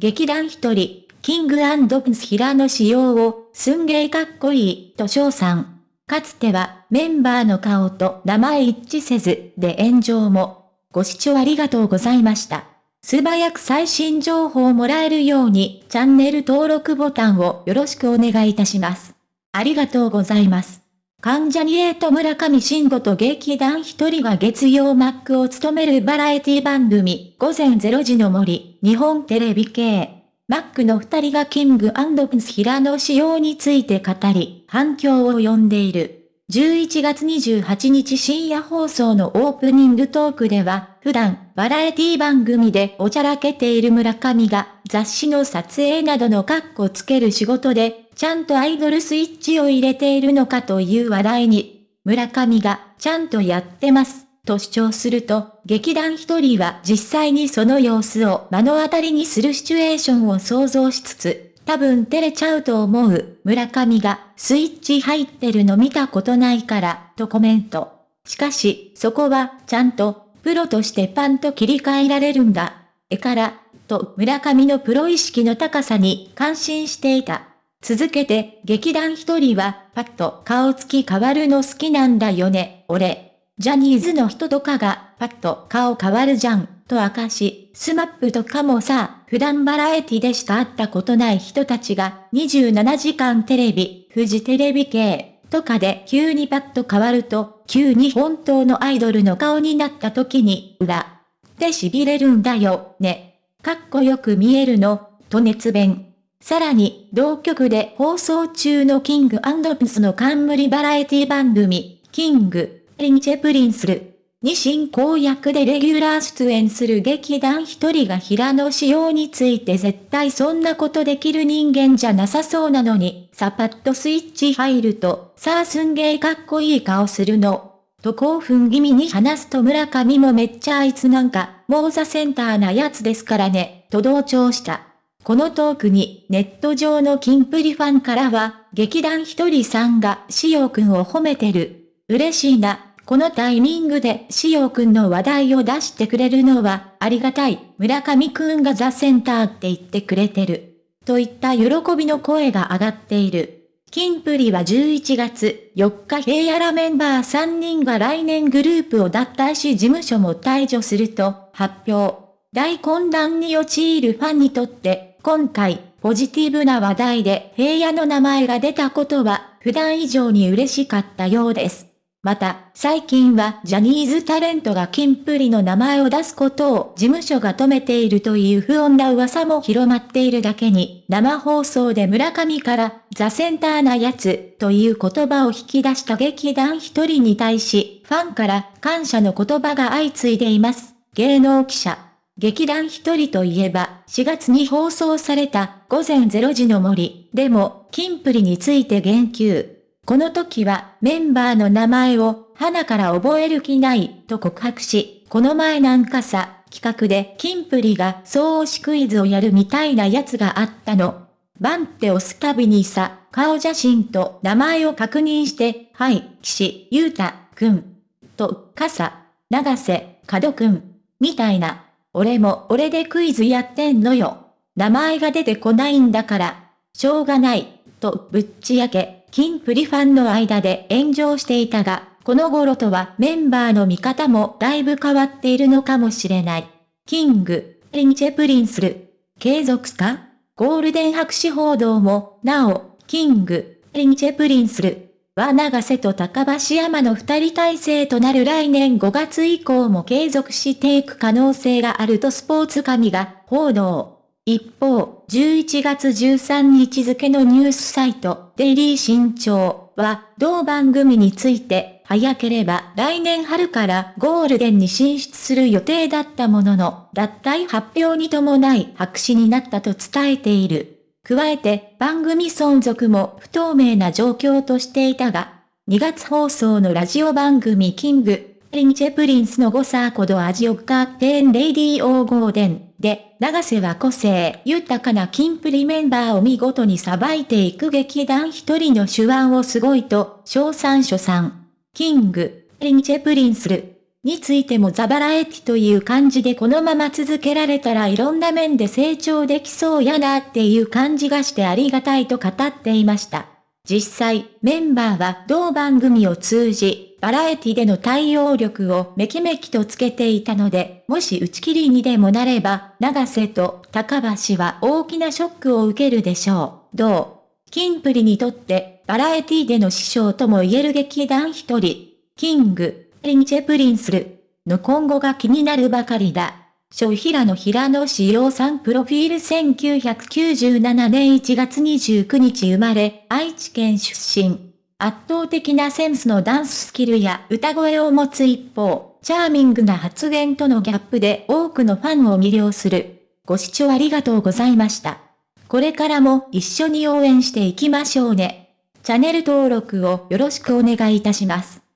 劇団一人、キングプンス平野仕様を、すんげーかっこいい、と称賛。かつては、メンバーの顔と名前一致せず、で炎上も。ご視聴ありがとうございました。素早く最新情報をもらえるように、チャンネル登録ボタンをよろしくお願いいたします。ありがとうございます。関ジャニエイト村上慎吾と劇団一人が月曜マックを務めるバラエティ番組、午前0時の森、日本テレビ系。マックの二人がキングプンス平野仕様について語り、反響を呼んでいる。11月28日深夜放送のオープニングトークでは、普段、バラエティ番組でおちゃらけている村上が、雑誌の撮影などのカッコつける仕事で、ちゃんとアイドルスイッチを入れているのかという話題に、村上が、ちゃんとやってます、と主張すると、劇団一人は実際にその様子を目の当たりにするシチュエーションを想像しつつ、多分照れちゃうと思う、村上が、スイッチ入ってるの見たことないから、とコメント。しかし、そこは、ちゃんと、プロとしてパンと切り替えられるんだ。えから、と村上のプロ意識の高さに感心していた。続けて、劇団ひとりは、パッと顔つき変わるの好きなんだよね、俺。ジャニーズの人とかが、パッと顔変わるじゃん、と明かし、 SMAP とかもさ、普段バラエティでしか会ったことない人たちが、27時間テレビ、フジテレビ系、とかで急にパッと変わると、急に本当のアイドルの顔になった時に、裏。で痺れるんだよ、ね。かっこよく見えるの、と熱弁。さらに、同局で放送中の King & Prince の冠バラエティ番組、 King & Princeる。に進行役でレギュラー出演する劇団ひとりが平野紫耀について絶対そんなことできる人間じゃなさそうなのに、さパッとスイッチ入ると、さあすんげーかっこいい顔するの。と興奮気味に話すと村上もめっちゃあいつなんか、もうザセンターなやつですからね、と同調した。このトークにネット上のキンプリファンからは、劇団ひとりさんがしおくんを褒めてる。嬉しいな。このタイミングでしおくんの話題を出してくれるのはありがたい。村上くんがザ・センターって言ってくれてる。といった喜びの声が上がっている。キンプリは11月4日平野らメンバー3人が来年グループを脱退し事務所も退場すると発表。大混乱に陥るファンにとって今回、ポジティブな話題で平野の名前が出たことは、普段以上に嬉しかったようです。また、最近はジャニーズタレントがキンプリの名前を出すことを事務所が止めているという不穏な噂も広まっているだけに、生放送で村上からザセンターなやつという言葉を引き出した劇団一人に対し、ファンから感謝の言葉が相次いでいます。芸能記者劇団一人といえば、4月に放送された午前0時の森でも、キンプリについて言及。この時はメンバーの名前を花から覚える気ないと告白し、この前なんかさ、企画でキンプリが総推しクイズをやるみたいなやつがあったの。バンって押すたびにさ、顔写真と名前を確認して、はい、岸優太くん。と、傘、長瀬、角くん。みたいな。俺も俺でクイズやってんのよ。名前が出てこないんだから、しょうがない、とぶっちやけ、キンプリファンの間で炎上していたが、この頃とはメンバーの見方もだいぶ変わっているのかもしれない。King & Princeる。継続か？ゴールデン白紙報道も、なお、 King & Princeる。は永瀬と高橋さんの二人体制となる来年5月以降も継続していく可能性があるとスポーツ紙が報道。一方、11月13日付のニュースサイト、デイリー新潮は、同番組について、早ければ来年春からゴールデンに進出する予定だったものの、脱退発表に伴い白紙になったと伝えている。加えて番組存続も不透明な状況としていたが、2月放送のラジオ番組キング、リンチェプリンスのゴサーコドアジオカーテンレイディーオーゴーデンで、長瀬は個性豊かなキンプリメンバーを見事にさばいていく劇団一人の手腕をすごいと、賞賛所賛。キング、リンチェプリンスル。についてもザバラエティという感じでこのまま続けられたらいろんな面で成長できそうやなっていう感じがしてありがたいと語っていました。実際、メンバーは同番組を通じ、バラエティでの対応力をめきめきとつけていたので、もし打ち切りにでもなれば、永瀬と高橋は大きなショックを受けるでしょう。どう？キンプリにとって、バラエティでの師匠とも言える劇団ひとり、King & Princeる。の今後が気になるばかりだ。小平野平野紫耀さんプロフィール1997年1月29日生まれ、愛知県出身。圧倒的なセンスのダンススキルや歌声を持つ一方、チャーミングな発言とのギャップで多くのファンを魅了する。ご視聴ありがとうございました。これからも一緒に応援していきましょうね。チャンネル登録をよろしくお願いいたします。